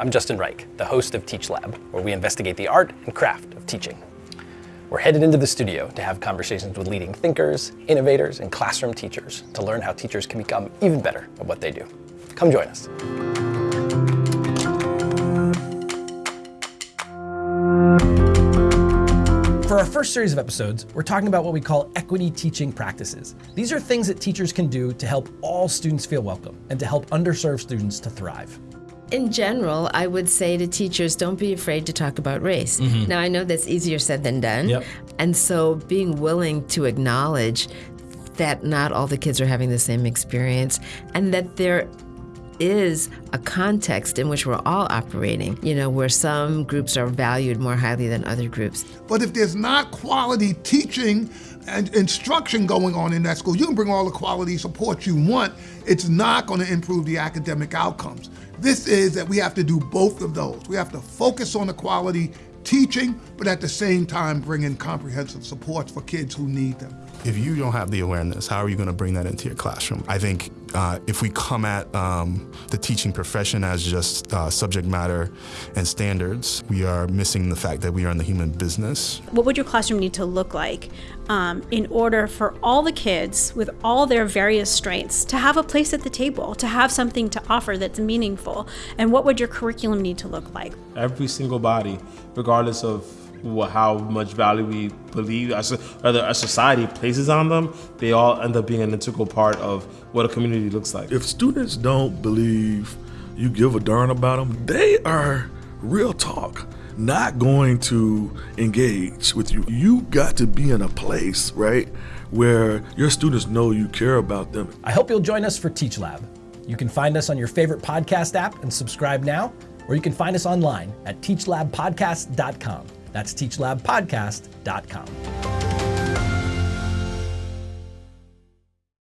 I'm Justin Reich, the host of Teach Lab, where we investigate the art and craft of teaching. We're headed into the studio to have conversations with leading thinkers, innovators, and classroom teachers to learn how teachers can become even better at what they do. Come join us. For our first series of episodes, we're talking about what we call equity teaching practices. These are things that teachers can do to help all students feel welcome and to help underserved students to thrive. In general, I would say to teachers, don't be afraid to talk about race. Mm-hmm. Now, I know that's easier said than done. Yep. And so being willing to acknowledge that not all the kids are having the same experience and that there is a context in which we're all operating, you know, where some groups are valued more highly than other groups. But if there's not quality teaching and instruction going on in that school, you can bring all the quality support you want, it's not going to improve the academic outcomes. This is that we have to do both of those. We have to focus on the quality teaching, but at the same time bring in comprehensive supports for kids who need them. If you don't have the awareness, how are you going to bring that into your classroom? I think uh, if we come at um, the teaching profession as just uh, subject matter and standards, we are missing the fact that we are in the human business. What would your classroom need to look like um, in order for all the kids with all their various strengths to have a place at the table, to have something to offer that's meaningful? And what would your curriculum need to look like? Every single body, regardless of how much value we believe as a, a society places on them, they all end up being an integral part of what a community looks like. If students don't believe you give a darn about them, they are real talk not going to engage with you. You got to be in a place, right, where your students know you care about them. I hope you'll join us for Teach Lab. You can find us on your favorite podcast app and subscribe now, or you can find us online at teachlabpodcast.com. That's teachlabpodcast.com.